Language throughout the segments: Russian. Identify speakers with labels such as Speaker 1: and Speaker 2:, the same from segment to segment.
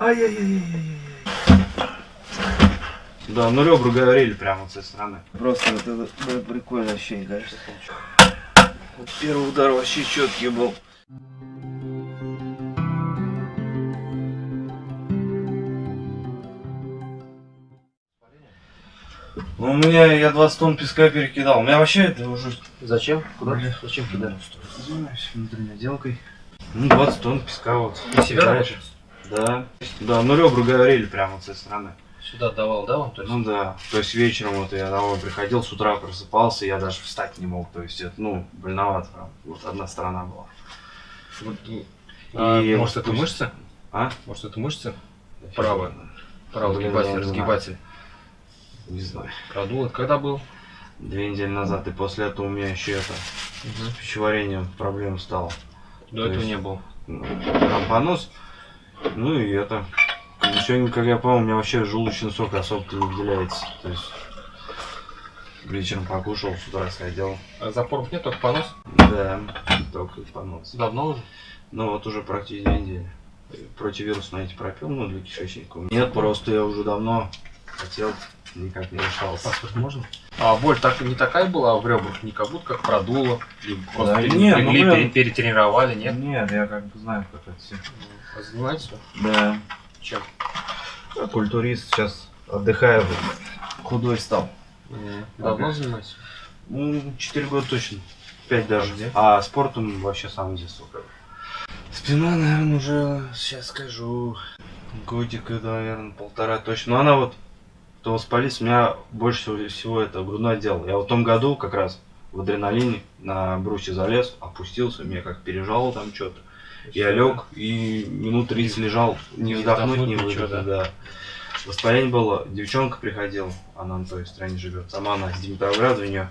Speaker 1: Ай-яй-яй-яй-яй. Да, ну ребра говорили прямо вот с этой стороны. Просто вот это было прикольное ощущение, конечно. Вот первый удар вообще четкий был. Ну, у меня я 20 тонн песка перекидал. У меня вообще это уже...
Speaker 2: Зачем? Куда?
Speaker 1: Бля.
Speaker 2: Зачем кидали?
Speaker 1: Занимаюсь внутренней отделкой. Ну, 20 тонн песка вот.
Speaker 2: На себя?
Speaker 1: Да. Да, ну ребра говорили прямо вот с этой стороны.
Speaker 2: Сюда давал, да, вам? То есть?
Speaker 1: Ну да. То есть вечером вот я домой приходил, с утра просыпался, я даже встать не мог. То есть это, ну, больновато. прям. Вот одна сторона была.
Speaker 2: Вот, а,
Speaker 1: И
Speaker 2: может,
Speaker 1: вот
Speaker 2: это
Speaker 1: пусть-
Speaker 2: мышца?
Speaker 1: А?
Speaker 2: Может, это мышца? Правая. Правый сгибатель,
Speaker 1: знаю.
Speaker 2: разгибатель.
Speaker 1: Не знаю.
Speaker 2: Продул. Это когда был?
Speaker 1: Две недели назад, и после этого у меня еще это, с пищеварением проблем стало.
Speaker 2: До
Speaker 1: То
Speaker 2: этого
Speaker 1: есть-
Speaker 2: не было.
Speaker 1: Ну, Там понос, ну и это. Сегодня, как я понял, у меня вообще желудочный сок особо не выделяется. То есть вечером покушал, с утра сходил.
Speaker 2: А запоров нет, только понос?
Speaker 1: Да, только понос.
Speaker 2: Давно уже?
Speaker 1: Ну вот уже практически две недели. Противирусные эти пропил, ну для кишечника. Нет, просто я уже давно хотел, никак не решался.
Speaker 2: Паспорт можно? А боль так, не такая была в ребрах, не как будто как продуло. Или просто
Speaker 1: Да
Speaker 2: пере-
Speaker 1: не, ну,
Speaker 2: пере- перетренировали, нет?
Speaker 1: Нет, я как бы знаю, как это все.
Speaker 2: А Занимаетесь вы?
Speaker 1: Да.
Speaker 2: Чем?
Speaker 1: Я культурист, сейчас отдыхаю, худой стал.
Speaker 2: Давно занимаетесь?
Speaker 1: Ну, 4 года точно. 5 даже.
Speaker 2: Где?
Speaker 1: А спортом вообще сам как бы. Спина, наверное, уже, сейчас скажу, годик, это, наверное, полтора точно. Но она вот, то воспались, у меня больше всего, это грудной отдел. Я в том году как раз в адреналине на брусья залез, опустился, меня как пережало там что-то. Я лег и минут 30 лежал, не
Speaker 2: Не
Speaker 1: вздохнуть, не выдохнуть, да. Воспаление было, девчонка приходила, она на той стороне живет, сама она с Димитровграда у нее.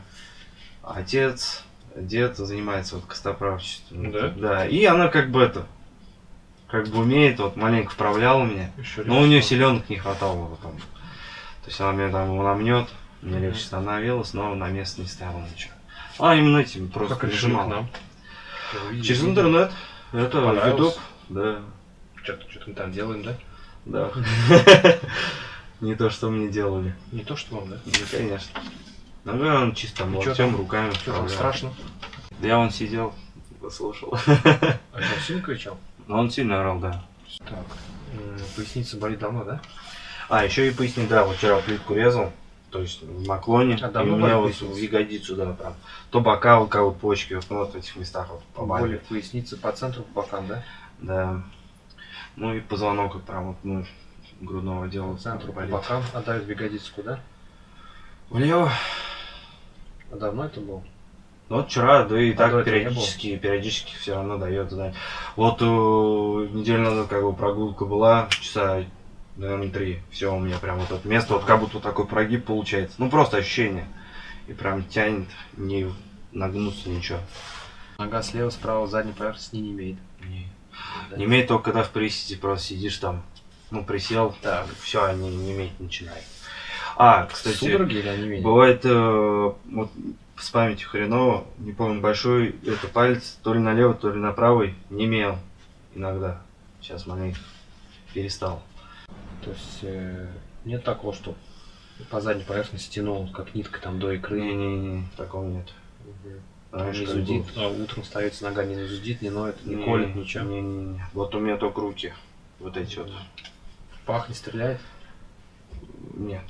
Speaker 1: Отец, дед занимается вот костоправчеством.
Speaker 2: Да?
Speaker 1: Да, и она как бы это, как бы умеет, вот маленько вправляла меня.
Speaker 2: Еще
Speaker 1: Но у нее селенок не хватало потом. То есть она меня там намнет, мне легче становилось, но на место не ставила ничего. А именно этим просто
Speaker 2: Как
Speaker 1: нажимала.
Speaker 2: нам?
Speaker 1: Через интернет. Это? YouTube. Да.
Speaker 2: Что-то что мы там делаем, да?
Speaker 1: Да. Не то, что мне делали.
Speaker 2: Не то, что вам, да?
Speaker 1: Ну, конечно. Ну, да, он чисто там
Speaker 2: И чё
Speaker 1: локтем, руками
Speaker 2: Что там страшно?
Speaker 1: Да я вон сидел, послушал.
Speaker 2: А что, сильно кричал?
Speaker 1: Он сильно орал, да.
Speaker 2: Так. м, Поясница болит давно, да?
Speaker 1: А, еще и поясни, да, вот вчера плитку резал. То есть в наклоне.
Speaker 2: А
Speaker 1: и у меня вот в ягодицу, да, прям. То бока, у кого почки, вот, ну, вот в этих местах вот
Speaker 2: Боли
Speaker 1: побаливает.
Speaker 2: в пояснице по центру, по бокам, да?
Speaker 1: Да. Ну и позвонок вот прям вот, ну, грудного отдела.
Speaker 2: По центру, по
Speaker 1: болит.
Speaker 2: бокам. А дают в ягодицу куда?
Speaker 1: Влево.
Speaker 2: А давно это было?
Speaker 1: Ну вот вчера, да и
Speaker 2: А
Speaker 1: так периодически, периодически все равно дает знать. Вот э, неделю назад как бы прогулка была, часа, наверное, три. Все, у меня прям вот это место, вот как будто такой прогиб получается. Ну просто ощущение. И прям тянет, не нагнуться, ничего.
Speaker 2: Нога слева, справа, задней поверхности не имеет.
Speaker 1: Не,
Speaker 2: Да.
Speaker 1: не имеет только когда в приседе просто сидишь там, ну присел,
Speaker 2: Так.
Speaker 1: все, не, не иметь начинает. А, кстати,
Speaker 2: Судороги или онемение?
Speaker 1: Бывает, э, вот с памятью хреново, не помню, большой это палец, то ли на левый, то ли на правый, не имел иногда. Сейчас маленько перестал.
Speaker 2: То есть э, нет такого, что по задней поверхности тянул, как нитка там до икры.
Speaker 1: Не-не-не, такого нет.
Speaker 2: Мгм.
Speaker 1: Раньше
Speaker 2: не зудит, а утром ставится нога, не зудит, не ноет, не,
Speaker 1: Не,
Speaker 2: колет, ничего.
Speaker 1: Не-не-не. Вот у меня только руки. Вот эти вот.
Speaker 2: Пах не стреляет.
Speaker 1: Нет.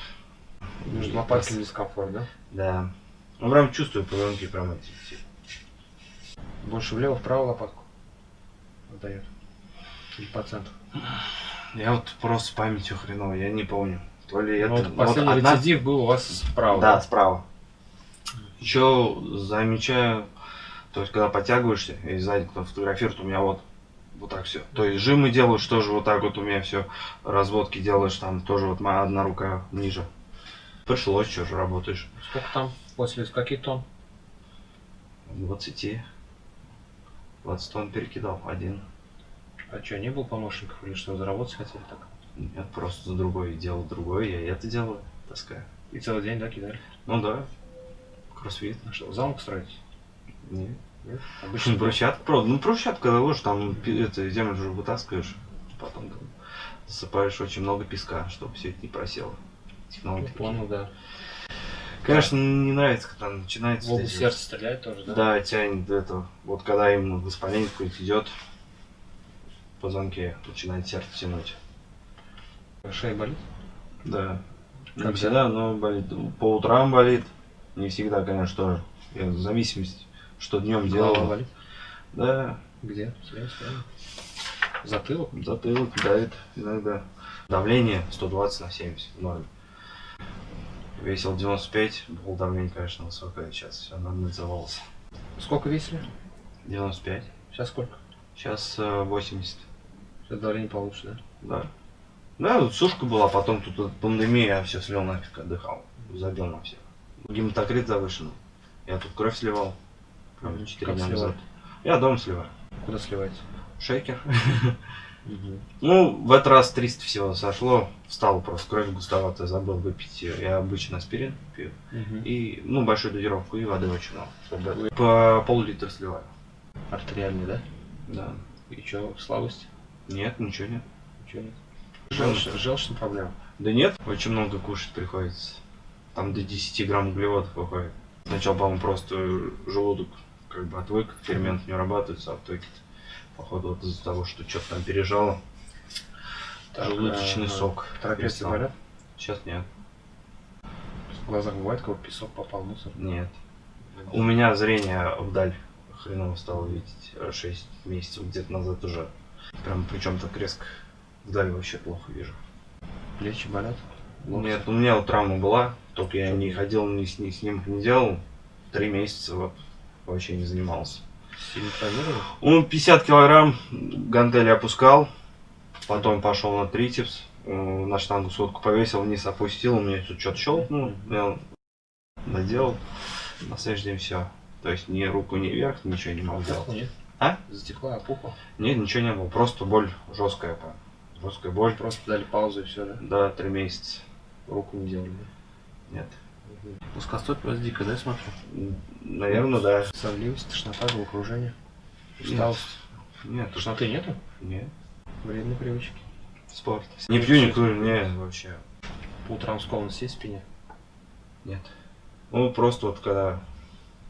Speaker 2: Между лопатками дискомфорт, да?
Speaker 1: Да. Ну прям чувствую позвонки прям эти.
Speaker 2: Больше влево, вправо лопатку отдает. Или по центру.
Speaker 1: Я вот просто памятью хреново, я не помню. То ли это...
Speaker 2: Ну, вот
Speaker 1: вот
Speaker 2: последний
Speaker 1: одна-
Speaker 2: рецидив был у вас справа.
Speaker 1: Да, справа. Еще замечаю, то есть когда подтягиваешься, и сзади кто фотографирует, у меня вот вот так все. То есть жимы делаешь тоже вот так вот у меня все. Разводки делаешь там тоже вот моя одна рука ниже. Пришлось, что же работаешь.
Speaker 2: Сколько там? После каких тонн?
Speaker 1: 20. 20 тонн перекидал один.
Speaker 2: А что, не было помощников или что, заработать хотели так?
Speaker 1: Нет, просто за другой делал другой, я это делаю, таскаю.
Speaker 2: И целый день, да, кидали?
Speaker 1: Ну да, кроссфит.
Speaker 2: А что, замок строить?
Speaker 1: Нет.
Speaker 2: Нет?
Speaker 1: Обычно брусчатка, правда, ну брусчатка ложишь, там это, землю же вытаскиваешь, потом там засыпаешь очень много песка, чтобы все это не просело. Технологии
Speaker 2: Ну. Понял, да.
Speaker 1: Конечно, не нравится, когда начинается...
Speaker 2: В область сердца стреляет тоже, да?
Speaker 1: Да, тянет это. Вот когда именно воспаление какое-то идет, в позвонке начинает сердце тянуть.
Speaker 2: Шея болит?
Speaker 1: Да. Не
Speaker 2: Когда?
Speaker 1: всегда, но болит. По утрам болит. Не всегда, конечно, тоже. Я в зависимости, что днем делал.
Speaker 2: болит?
Speaker 1: Да,
Speaker 2: Где? Слева, слева. Затылок?
Speaker 1: затылок давит иногда. Давление 120 на 70 в норме. Весил 95, было давление, конечно, высокое, сейчас все нормализовалось.
Speaker 2: Сколько весили?
Speaker 1: 95.
Speaker 2: Сейчас сколько?
Speaker 1: Сейчас э, 80.
Speaker 2: Сейчас давление получше, да?
Speaker 1: Да. Да, вот сушка была, потом тут пандемия, я все слил нафиг, отдыхал. Забил на всех. Гематокрит завышенный. Я тут кровь сливал. Прям
Speaker 2: Мгм.
Speaker 1: 4
Speaker 2: Как
Speaker 1: дня
Speaker 2: сливать?
Speaker 1: назад. Я дом сливаю.
Speaker 2: Куда сливаете?
Speaker 1: Шейкер. Ну, в этот раз 300 всего сошло. Встал просто кровь густоватая, забыл выпить. Я обычно аспирин пью. И, ну, большую дозировку и воды очень много. По пол-литра сливаю.
Speaker 2: Артериальный, да?
Speaker 1: Да.
Speaker 2: И что, слабость?
Speaker 1: Нет, ничего нет.
Speaker 2: Ничего нет. Желчная, желчная проблема.
Speaker 1: Да нет, очень много кушать приходится. Там до 10 грамм углеводов выходит. Сначала, по-моему, просто желудок как бы отвык, фермент не вырабатывается, а итоге походу вот из-за того, что что-то там пережало, желудочный
Speaker 2: э,
Speaker 1: сок.
Speaker 2: Трапеции болят?
Speaker 1: Сейчас нет.
Speaker 2: В глазах бывает, как песок попал, мусор?
Speaker 1: Нет. У меня зрение вдаль хреново стало видеть 6 месяцев где-то назад уже. Прям причем так резко вдаль вообще плохо вижу.
Speaker 2: Плечи болят? Локти?
Speaker 1: Нет, у меня вот травма была, только я не ходил, ни, с- ни снимок не делал. Три месяца вот вообще не занимался.
Speaker 2: Сильно травмировали?
Speaker 1: Он 50 килограмм гантели опускал, потом пошел на трицепс, э, на штангу сотку повесил, вниз опустил, у меня тут что-то щелкнул, я доделал, на следующий день все. То есть ни руку, ни вверх, ничего не мог
Speaker 2: Опухла,
Speaker 1: сделать.
Speaker 2: нет?
Speaker 1: А?
Speaker 2: Затекла, опухла?
Speaker 1: Нет, ничего не было, просто боль жесткая прям. Жесткая боль.
Speaker 2: Просто дали паузу и все, да?
Speaker 1: Да, три месяца.
Speaker 2: Руку не делали, да?
Speaker 1: Нет.
Speaker 2: Плоскостопие у вас дикая, да, я смотрю?
Speaker 1: Наверное, да.
Speaker 2: Сонливость, тошнота, головокружение, усталость.
Speaker 1: Нет,
Speaker 2: Тошноты нету?
Speaker 1: нет.
Speaker 2: Вредные привычки.
Speaker 1: Спорт. Не пью, не курю, не, вообще.
Speaker 2: По утрам скованность есть в спине?
Speaker 1: Нет. Ну, просто вот когда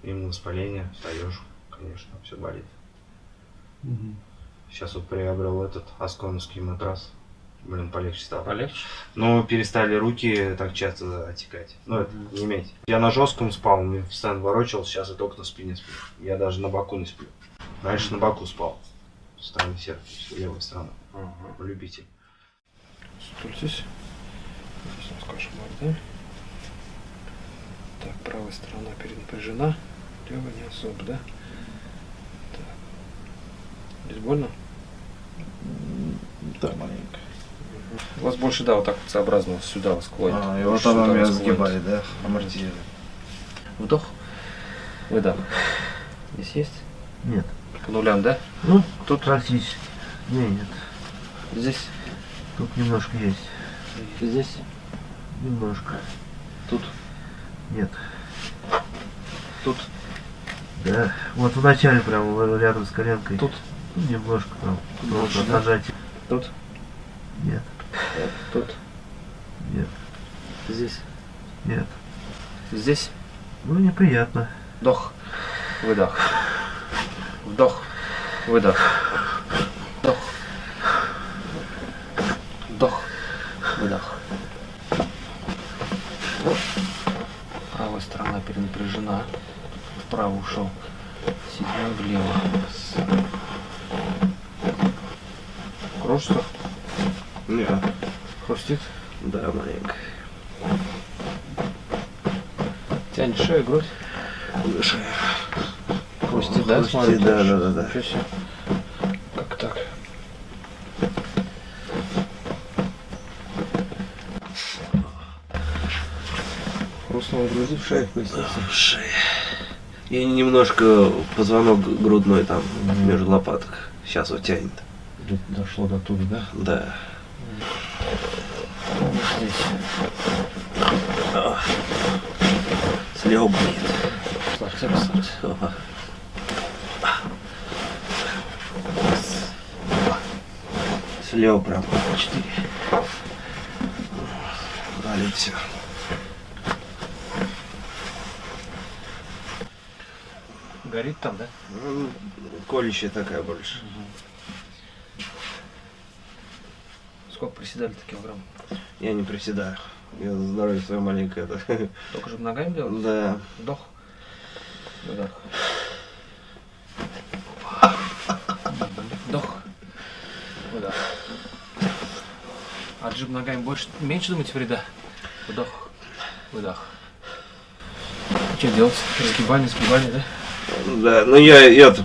Speaker 1: именно воспаление, встаешь, конечно, все болит. Сейчас вот приобрел этот асконовский матрас. Блин, полегче стало.
Speaker 2: Полегче?
Speaker 1: Но перестали руки так часто отекать. Ну, это
Speaker 2: Мгм.
Speaker 1: не иметь. Я на жестком спал, мне постоянно ворочался, сейчас я только на спине сплю. Я даже на боку не сплю. Раньше на боку спал. С стороны сердца, левой стороны. Любитель.
Speaker 2: Стультесь. Здесь у нас кошмар, да? Так, правая сторона перенапряжена, левая не особо, да? Здесь больно?
Speaker 3: Да, маленько.
Speaker 2: У вас больше, да, вот так вот сообразно сюда вас клонит.
Speaker 3: А, и вот она меня сгибает, да? Амортизирует.
Speaker 2: Вдох. Выдох. Здесь есть?
Speaker 3: Нет.
Speaker 2: По нулям, да?
Speaker 3: Ну,
Speaker 2: Тут,
Speaker 3: практически. Не, нет.
Speaker 2: здесь,
Speaker 3: Тут немножко есть.
Speaker 2: здесь,
Speaker 3: Немножко.
Speaker 2: тут,
Speaker 3: Нет.
Speaker 2: тут,
Speaker 3: Да. Вот в начале прям в- рядом с коленкой.
Speaker 2: Тут
Speaker 3: немножко там.
Speaker 2: Больше, да?
Speaker 3: нажатие.
Speaker 2: тут,
Speaker 3: Нет.
Speaker 2: тут,
Speaker 3: Нет.
Speaker 2: здесь,
Speaker 3: Нет.
Speaker 2: здесь.
Speaker 3: Ну, неприятно.
Speaker 2: Вдох, выдох. Вдох, выдох. Вдох. Вдох, выдох. Правая сторона перенапряжена. Вправо ушел. Седьмой влево. Кружится?
Speaker 1: Нет.
Speaker 2: Хрустит?
Speaker 1: Да, маленько.
Speaker 2: Тянет шею, грудь?
Speaker 1: Выше.
Speaker 2: Хрустит, да?
Speaker 3: Хрустит,
Speaker 2: смотрите?
Speaker 3: да, да, да, да.
Speaker 2: Как так? Хрустнула груди, в шее, в пояснице.
Speaker 3: И немножко позвонок грудной там между лопаток. Сейчас вот тянет.
Speaker 2: Дошло до туда, да?
Speaker 3: Да.
Speaker 2: Здесь.
Speaker 3: Слева будет.
Speaker 2: Послушайте.
Speaker 3: Ага. Слева прям.
Speaker 2: Четыре.
Speaker 3: болит все.
Speaker 2: Горит там, да?
Speaker 3: Ну, колющая такая больше.
Speaker 2: Сколько приседали-то килограмм?
Speaker 3: Я не приседаю. Я здоровье свое маленькое. это.
Speaker 2: Только же ногами делал?
Speaker 3: Да.
Speaker 2: Вдох. Выдох. Вдох. Выдох. Отжим ногами больше, меньше думаете вреда? Вдох. Выдох. Что делать? Сгибание, сгибание, да?
Speaker 3: Да, ну я это,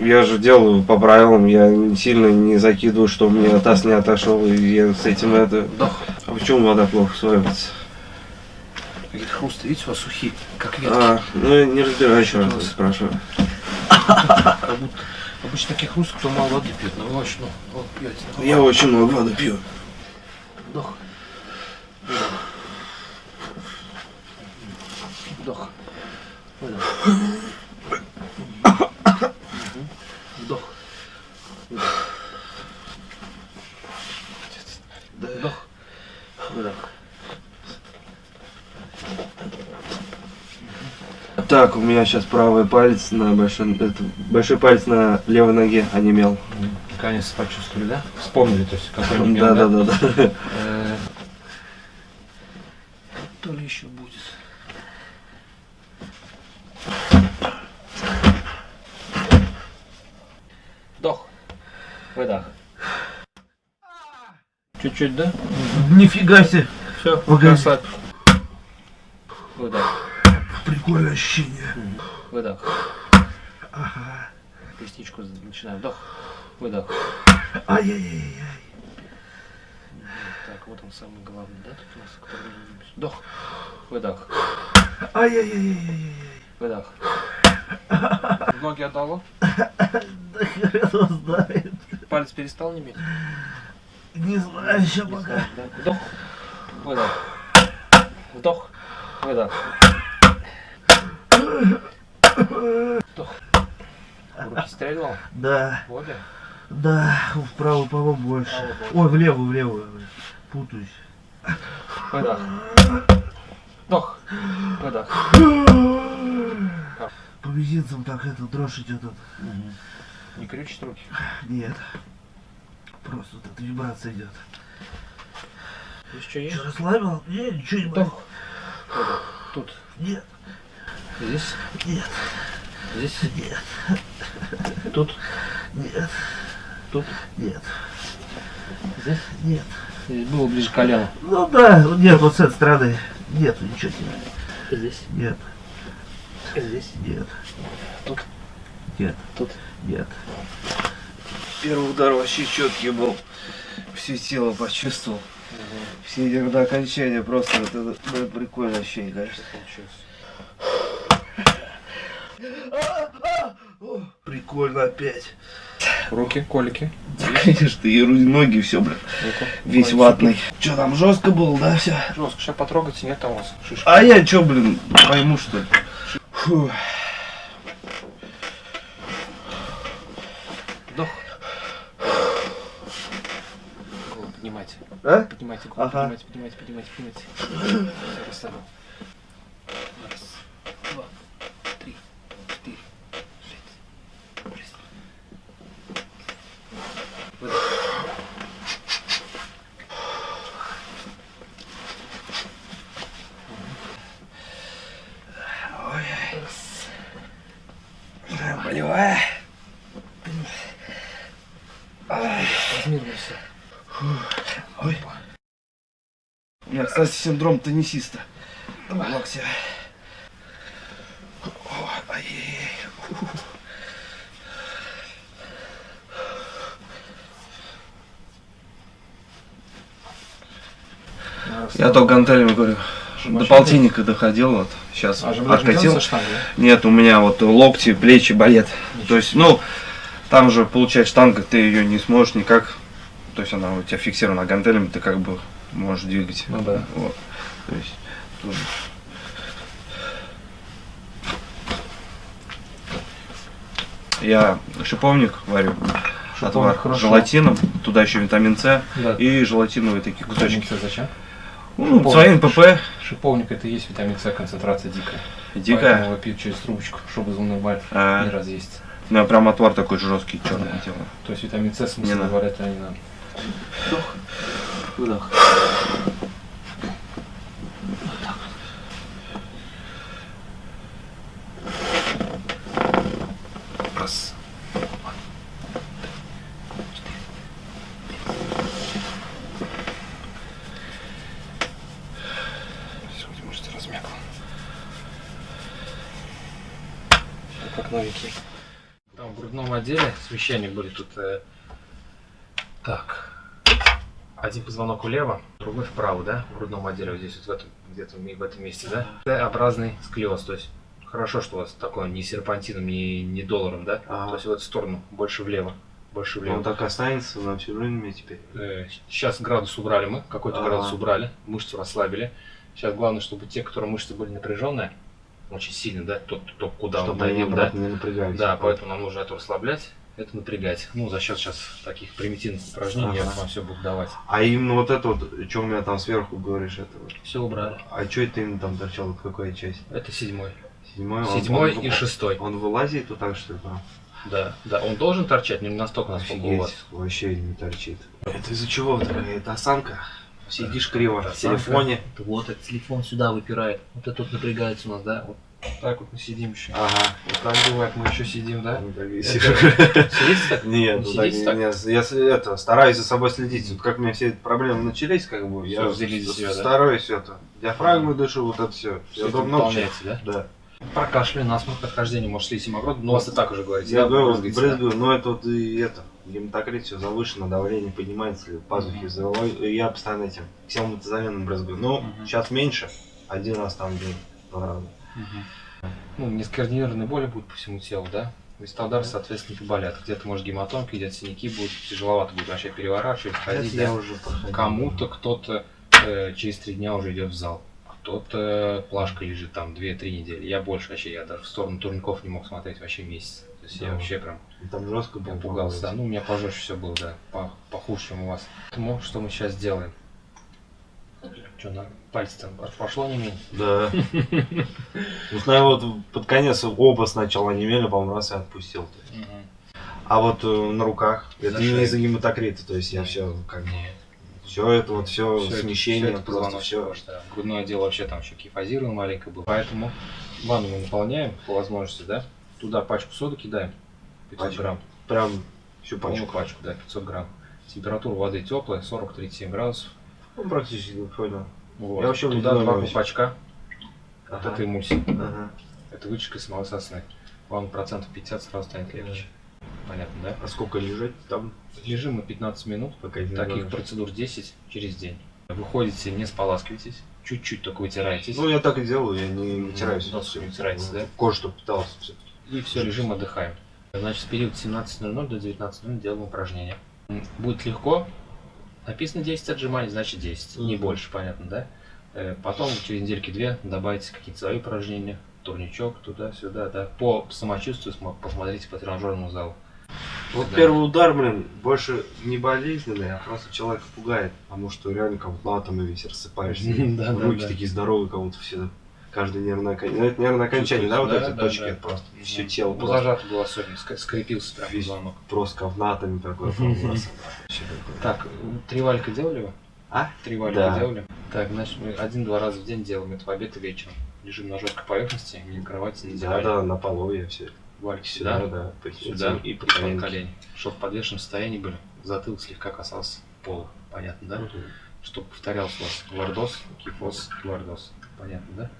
Speaker 3: я же делаю по правилам, я сильно не закидываю, что у меня таз не отошел, и я с этим это...
Speaker 2: Вдох.
Speaker 3: А почему вода плохо сваивается?
Speaker 2: Какие хрусты, видите, у вас сухие, как ветки.
Speaker 3: А, ну я не разбираюсь, еще раз спрашиваю.
Speaker 2: Обычно таких хрустов, кто мало воды пьет, но вы очень много вот, пьете. Ну,
Speaker 3: Я очень много воды пью.
Speaker 2: Вдох. Выдох. Вдох. Выдох. Мгм. Вдох. Выдох. Вдох.
Speaker 3: Так, у меня сейчас правый палец на большой, это, большой палец на левой ноге онемел.
Speaker 2: Наконец почувствовали, да? Вспомнили, то есть, какой он
Speaker 3: Да, да, да, да.
Speaker 2: Э, То ли еще будет. Вдох. Выдох. Чуть-чуть, да?
Speaker 3: Нифига себе.
Speaker 2: Все, расслабь. Выдох.
Speaker 3: Прикольное ощущение.
Speaker 2: Выдох. Ресничку начинаем. Вдох. Выдох.
Speaker 3: Ай-яй-яй.
Speaker 2: Так, вот он самый главный, да, тут у нас, который... Вдох. Выдох.
Speaker 3: Ай-яй-яй-яй.
Speaker 2: Выдох. Ноги отдало?
Speaker 3: Да хрен его знает.
Speaker 2: Палец перестал неметь?
Speaker 3: Не знаю еще пока.
Speaker 2: Вдох. Выдох. Вдох. Выдох. Вдох. Руки стрельнул?
Speaker 3: Да,
Speaker 2: В обе?
Speaker 3: да, вправо, по больше. Ой, в левую, в левую. Путаюсь.
Speaker 2: Выдох. Вдох. Выдох.
Speaker 3: По мизинцам так это дрожь идет. вот.
Speaker 2: Не крючит руки.
Speaker 3: Нет. Просто вот эта вибрация идет.
Speaker 2: Что есть?
Speaker 3: Что, расслабил? Нет, ничего не болит.
Speaker 2: Тут.
Speaker 3: Нет,
Speaker 2: Здесь.
Speaker 3: нет,
Speaker 2: Здесь.
Speaker 3: нет,
Speaker 2: Тут.
Speaker 3: нет,
Speaker 2: Тут.
Speaker 3: нет,
Speaker 2: Здесь.
Speaker 3: нет.
Speaker 2: Здесь было ближе к колену.
Speaker 3: Ну да, нет, вот с этой стороны. Нет, ничего не
Speaker 2: Здесь.
Speaker 3: Нет,
Speaker 2: Здесь.
Speaker 3: нет.
Speaker 2: Тут.
Speaker 3: Нет,
Speaker 2: Тут.
Speaker 3: нет.
Speaker 1: Первый удар вообще четкий был. Все тело почувствовал. Все эти до окончания просто это, ну, это прикольное ощущение, конечно. Прикольно опять.
Speaker 2: Руки, колики.
Speaker 1: Конечно, и ру- ноги, все, блин. Весь
Speaker 2: Ой,
Speaker 1: ватный. Че там жестко было, да, все?
Speaker 2: Жестко. Сейчас потрогайте, нет у вас шишки.
Speaker 1: А я че, блин, пойму что ли? Фу.
Speaker 3: А?
Speaker 2: Поднимайте
Speaker 3: Ага.
Speaker 2: поднимайте, поднимайте, поднимайте, поднимайте. Всё, расслабил. Раз, два, три, четыре, шесть, шесть. Выдох.
Speaker 1: Болевая.
Speaker 2: Размерно все.
Speaker 1: Ой. У меня, кстати, синдром теннисиста. В локте. Фу. Я только гантелями говорю. До полтинника доходил, вот сейчас
Speaker 2: А
Speaker 1: откатил. Нет, у меня вот локти, плечи болят. То есть, ну, там же получается штанга, ты ее не сможешь никак. То есть она у тебя фиксирована гантелями, ты как бы можешь двигать.
Speaker 2: Ну да.
Speaker 1: Вот. То есть тут Я шиповник варю, отвар
Speaker 2: хорошо.
Speaker 1: с желатином, туда еще витамин С
Speaker 2: Да.
Speaker 1: и желатиновые такие кусочки.
Speaker 2: Кусочки зачем?
Speaker 3: Ну,
Speaker 2: Шиповник.
Speaker 3: своим ПП.
Speaker 2: Шиповник это и есть витамин С, концентрация дикая.
Speaker 3: Дикая.
Speaker 2: Поэтому его пьют через трубочку, чтобы зунобаль
Speaker 3: А.
Speaker 2: не разъесть.
Speaker 3: У меня прям отвар такой жесткий, черный
Speaker 2: Да.
Speaker 3: тело.
Speaker 2: То есть витамин С смысл
Speaker 3: надо.
Speaker 2: говорят, а не надо. Выдох.
Speaker 3: Раз.
Speaker 2: Сегодня мышцы размякла. Как новенький. Там в грудном отделе священник были тут. э, Так. Один позвонок влево, другой вправо, да? В грудном отделе, вот здесь вот где-то в этом месте, да? Т-образный сколиоз, то есть хорошо, что у вас такое не серпантином, не, не долларом, да?
Speaker 1: Ага.
Speaker 2: То есть в эту сторону, больше влево, больше влево.
Speaker 1: Он так останется на всю жизнь мне теперь.
Speaker 2: Сейчас градус убрали мы, какой-то
Speaker 1: Ага.
Speaker 2: градус убрали, мышцу расслабили. Сейчас главное, чтобы те, которые мышцы были напряженные, очень сильно, да, тот, кто куда он
Speaker 1: Чтобы они
Speaker 2: давил, да,
Speaker 1: не напрягались.
Speaker 2: да, поэтому нам нужно это расслаблять, это напрягать. Ну, за счет сейчас таких примитивных упражнений я
Speaker 1: Ага.
Speaker 2: вам все буду давать.
Speaker 1: А именно вот это вот, что у меня там сверху говоришь, это вот.
Speaker 2: Все убрали.
Speaker 1: А что это именно там торчало, вот какая часть?
Speaker 2: Это седьмой.
Speaker 1: Седьмой? Он-
Speaker 2: Седьмой
Speaker 1: он-
Speaker 2: и шестой.
Speaker 1: Он вылазит вот так, что ли? прям?
Speaker 2: Да, да, он должен торчать, но не настолько, насколько у вас.
Speaker 1: Офигеть, вообще не торчит. Это из-за чего такая? Это осанка? Сидишь криво в телефоне.
Speaker 2: Вот этот телефон сюда выпирает. Вот это вот напрягается у нас, да? Вот так вот мы сидим еще.
Speaker 1: Ага.
Speaker 2: Вот так бывает, мы еще сидим, да?
Speaker 1: Ну, так и сижу.
Speaker 2: Сидите так?
Speaker 1: Нет,
Speaker 2: Не
Speaker 1: ну так,
Speaker 2: так?
Speaker 1: не- я это, стараюсь за собой следить. Вот как у меня все эти проблемы начались, как бы, я
Speaker 2: взялись за
Speaker 1: с-
Speaker 2: себя, да?
Speaker 1: стараюсь это. Диафрагмой дышу, вот это все.
Speaker 2: Всё
Speaker 1: Я
Speaker 2: это выполняете, да?
Speaker 1: Да.
Speaker 2: Про кашель, насморк, отхождение, может, слизь гемогрот, но у вас и так уже говорите,
Speaker 1: Я
Speaker 2: да,
Speaker 1: говорю,
Speaker 2: брызгаете, да?
Speaker 1: брызгаю, но это вот и это, гематокрит, все завышено, давление поднимается, пазухи и я постоянно этим ксилмотазоленом брызгаю. Но
Speaker 2: Мгм.
Speaker 1: сейчас меньше, один раз там в день, два раза.
Speaker 2: Ну, нескоординированные боли будут по всему телу, да? Места удара, соответственно, поболят. Где-то, может, гематомки, где-то синяки будут, тяжеловато будет вообще переворачивать, ходить,
Speaker 1: я
Speaker 2: да? Кому-то кто-то э, через три дня уже идет в зал. Кто-то плашка лежит там 2-3 недели. Я больше вообще, я даже в сторону турников не мог смотреть вообще месяц. То есть я
Speaker 1: Да.
Speaker 2: вообще прям
Speaker 1: И Там жестко
Speaker 2: Я
Speaker 1: было.
Speaker 2: пугался, да. Ну, у меня пожестче все было, да. По- похуже, чем у вас. Поэтому что мы сейчас делаем? Что, на пальцы там пошло не менее?
Speaker 1: Да. Ну, знаю, вот под конец оба сначала немели, по-моему, раз и отпустил. А вот э, на руках, это не из-за гематокрита, то есть я все как бы... Все это вот, все
Speaker 2: это-
Speaker 1: смещение,
Speaker 2: всё это
Speaker 1: просто все.
Speaker 2: да. Грудное отдел вообще там еще кефазировано маленько было. Поэтому ванну мы наполняем по возможности, да? Туда пачку соды кидаем. 500
Speaker 1: Пачку?
Speaker 2: грамм.
Speaker 1: Прям всю
Speaker 2: Полную
Speaker 1: пачку.
Speaker 2: пачку, да, 500 грамм. Температура воды теплая, 40-37 градусов.
Speaker 1: Ну, практически, понял.
Speaker 2: Вот.
Speaker 1: Я вообще
Speaker 2: Туда два колпачка
Speaker 1: Ага.
Speaker 2: от этой эмульсии.
Speaker 1: Ага.
Speaker 2: Это вытяжка из молокососной. Вам процентов 50 сразу станет легче. Понятно, да?
Speaker 1: А сколько лежать там?
Speaker 2: Лежим мы 15 минут,
Speaker 1: Пока
Speaker 2: таких процедур 10 через день. Выходите, не споласкивайтесь, чуть-чуть только вытираетесь.
Speaker 1: Ну, я так и делаю, я не вытираюсь.
Speaker 2: Нос
Speaker 1: Всё.
Speaker 2: не вытираете, да?
Speaker 1: Кожу, чтобы питался. Все.
Speaker 2: И все, лежим, отдыхаем. Значит, в период с 17.00 до 19.00 делаем упражнения. Будет легко. Написано 10 отжиманий, значит 10. Не больше, понятно, да? Э, Потом через недельки две добавите какие-то свои упражнения. Турничок, туда-сюда, да. По самочувствию смо- посмотрите по тренажерному залу.
Speaker 1: Вот
Speaker 2: Да.
Speaker 1: первый удар, блин, больше не болезненный, а просто человека пугает, потому что реально как будто атомы весь рассыпаешься. Руки такие здоровые, как будто все. Каждый нервное окончание. Ну, это нервное окончание, да, вот
Speaker 2: Чувствуется,
Speaker 1: эти
Speaker 2: да,
Speaker 1: точки,
Speaker 2: да, да.
Speaker 1: просто
Speaker 2: Мгм.
Speaker 1: все тело
Speaker 2: Ну,
Speaker 1: просто,
Speaker 2: зажато было особенно, ск- скрепился прям
Speaker 1: Весь.
Speaker 2: позвонок.
Speaker 1: просто ковнатами такое.
Speaker 2: Так, три валька делали вы?
Speaker 1: А?
Speaker 2: Три валька
Speaker 1: Да.
Speaker 2: делали? Так, значит, мы один-два раза в день делаем это в обед и вечером. Лежим на жесткой поверхности, не на кровати, на
Speaker 1: Да, да, на полу я все.
Speaker 2: Вальки
Speaker 1: Сюда,
Speaker 2: сюда,
Speaker 1: да, по
Speaker 2: сюда
Speaker 1: и
Speaker 2: и
Speaker 1: по
Speaker 2: под колени. Чтобы в подвешенном состоянии были, затылок слегка касался пола. Понятно, да?
Speaker 1: Мгм.
Speaker 2: Чтобы повторялся у вас лордоз, кифоз, лордоз. Понятно, да?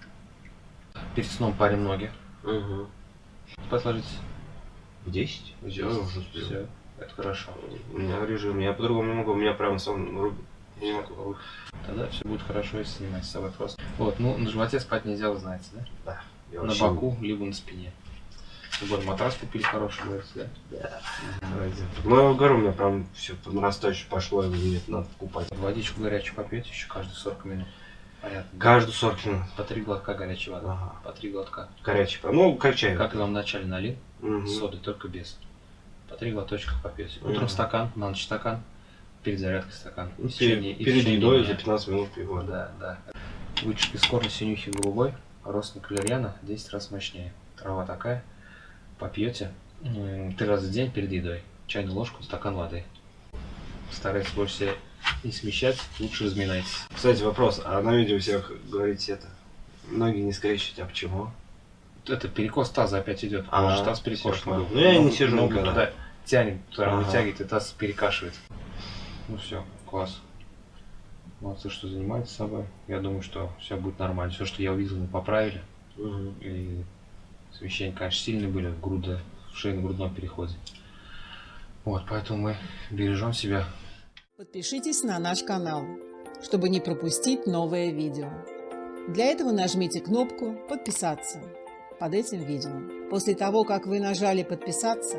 Speaker 2: Перед сном парим ноги.
Speaker 1: Мгм.
Speaker 2: Спать ложитесь.
Speaker 1: В 10? Все, уже успел.
Speaker 2: Все, это хорошо.
Speaker 1: У меня режим, я по-другому не могу, у меня прям сон рубит. Не могу.
Speaker 2: Тогда все будет хорошо, если занимаетесь собой просто. Вот, ну на животе спать нельзя, вы знаете, да?
Speaker 1: Я
Speaker 2: на
Speaker 1: вообще-
Speaker 2: боку, либо на спине. Вот матрас купили хороший, говорите, да?
Speaker 1: Ну, я говорю, у меня прям все по нарастающей пошло, мне это надо покупать.
Speaker 2: Водичку горячую попьете еще каждые 40 минут. Понятно.
Speaker 1: Каждую 40 минут.
Speaker 2: По три глотка горячей воды.
Speaker 1: Ага.
Speaker 2: По три глотка.
Speaker 1: Горячий. Ну, как чай.
Speaker 2: Как я вам вначале налил,
Speaker 1: Мгм.
Speaker 2: с содой, только без. По три глоточка попьете. Утром стакан, на ночь стакан. перед зарядкой стакан.
Speaker 1: Ну,
Speaker 2: В течение-
Speaker 1: Перед,
Speaker 2: и в
Speaker 1: перед
Speaker 2: течение
Speaker 1: едой
Speaker 2: дня.
Speaker 1: за 15 минут пиво.
Speaker 2: Да, да. Вытяжка из корня синюхи голубой, родственник валерьяна, 10 раз мощнее. Трава такая, попьете три раза в день перед едой. Чайную ложку, стакан воды. Старайтесь больше не смещать, лучше разминайтесь.
Speaker 1: Кстати, вопрос. А на видео всех говорите это? Ноги не скрещивать, а почему?
Speaker 2: Это перекос таза опять идет.
Speaker 1: А,
Speaker 2: Может, таз перекошен был.
Speaker 1: Ну, я не сижу
Speaker 2: ногу
Speaker 1: никогда.
Speaker 2: туда тянет, туда
Speaker 1: Ага.
Speaker 2: вытягивает, и таз перекашивает. Ну все, класс. Молодцы, что занимаетесь собой. Я думаю, что все будет нормально. Все, что я увидел, мы поправили.
Speaker 1: Мгм.
Speaker 2: И смещения, конечно, сильные были в груда, в шейно-грудном переходе. Вот, поэтому мы бережем себя.
Speaker 4: Подпишитесь на наш канал, чтобы не пропустить новое видео. Для этого нажмите кнопку «Подписаться» под этим видео. После того, как вы нажали «Подписаться»,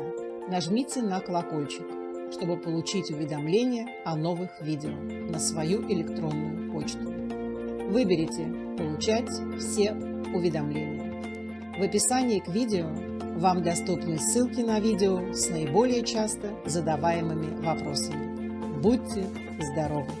Speaker 4: нажмите на колокольчик, чтобы получить уведомления о новых видео на свою электронную почту. Выберите «Получать все уведомления». В описании к видео вам доступны ссылки на видео с наиболее часто задаваемыми вопросами. Будьте здоровы!